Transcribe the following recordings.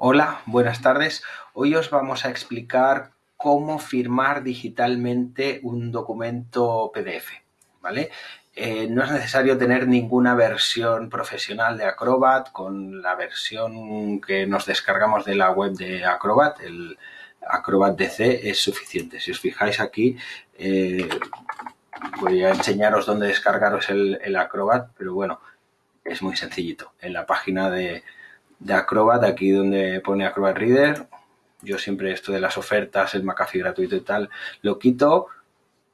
Hola, buenas tardes. Hoy os vamos a explicar cómo firmar digitalmente un documento PDF, ¿vale? Eh, no es necesario tener ninguna versión profesional de Acrobat con la versión que nos descargamos de la web de Acrobat, el Acrobat DC es suficiente. Si os fijáis aquí, eh, voy a enseñaros dónde descargaros el, el Acrobat, pero bueno, es muy sencillito. En la página de, de Acrobat, aquí donde pone Acrobat Reader, yo siempre esto de las ofertas, el McAfee gratuito y tal, lo quito,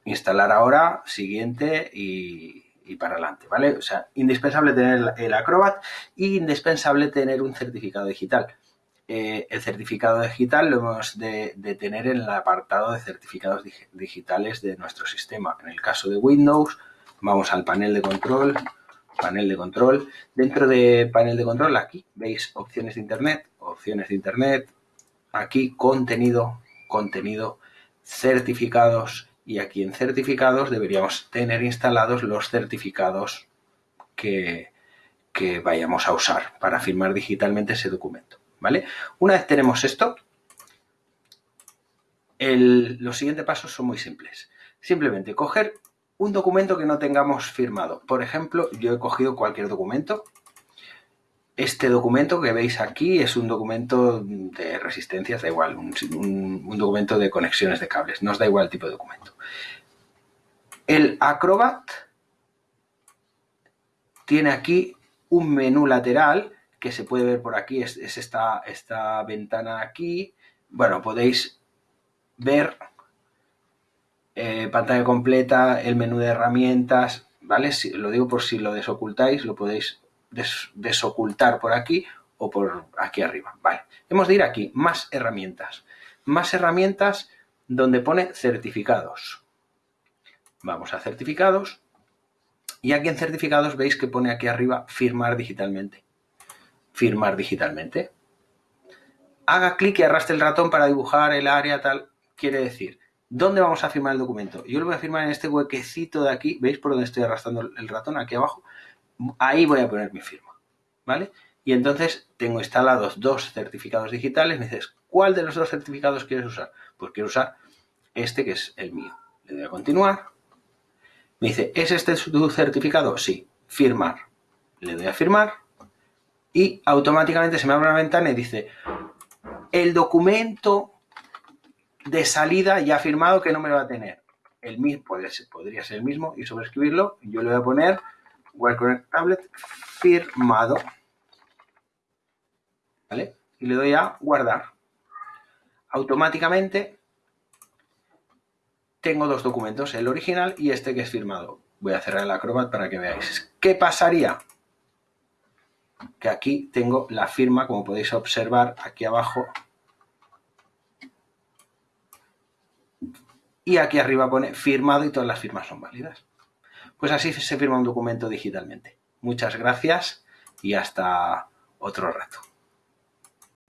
instalar ahora, siguiente y, para adelante, ¿vale? O sea, indispensable tener el Acrobat y indispensable tener un certificado digital. Eh, el certificado digital lo hemos de, de, tener en el apartado de certificados digitales de nuestro sistema. En el caso de Windows, vamos al panel de control, panel de control. Dentro de panel de control, aquí veis opciones de Internet, opciones de Internet, aquí contenido, contenido, certificados y aquí en certificados deberíamos tener instalados los certificados que, que vayamos a usar para firmar digitalmente ese documento. ¿vale? Una vez tenemos esto, los siguientes pasos son muy simples. Simplemente coger un documento que no tengamos firmado. Por ejemplo, yo he cogido cualquier documento. Este documento que veis aquí es un documento de resistencias, da igual, un, documento de conexiones de cables, nos da igual el tipo de documento. El Acrobat tiene aquí un menú lateral que se puede ver por aquí, es, es esta, esta ventana aquí. Bueno, podéis ver eh, pantalla completa, el menú de herramientas, ¿vale? Si, lo digo por si lo desocultáis, lo podéis des, desocultar por aquí o por aquí arriba, ¿vale? Hemos de ir aquí, más herramientas. Más herramientas donde pone certificados. Vamos a certificados y aquí en certificados veis que pone aquí arriba firmar digitalmente. Firmar digitalmente. Haga clic y arrastre el ratón para dibujar el área tal. Quiere decir, ¿Dónde vamos a firmar el documento? Yo lo voy a firmar en este huequecito de aquí. ¿Veis por dónde estoy arrastrando el ratón? Aquí abajo. Ahí voy a poner mi firma. ¿Vale? Y entonces tengo instalados dos certificados digitales. Me dices, ¿cuál de los dos certificados quieres usar? Pues quiero usar este que es el mío. Le doy a continuar. Me dice, ¿es este tu certificado? Sí. Firmar. Le doy a firmar. Y automáticamente se me abre una ventana y dice, el documento de salida ya firmado que no me lo va a tener. El mismo, podría ser, el mismo y sobreescribirlo. Yo le voy a poner Tablet firmado. ¿Vale? Y le doy a guardar. Automáticamente tengo dos documentos, el original y este que es firmado. Voy a cerrar el Acrobat para que veáis. ¿Qué pasaría? Que aquí tengo la firma, como podéis observar aquí abajo, y aquí arriba pone firmado y todas las firmas son válidas. Pues así se firma un documento digitalmente. Muchas gracias y hasta otro rato.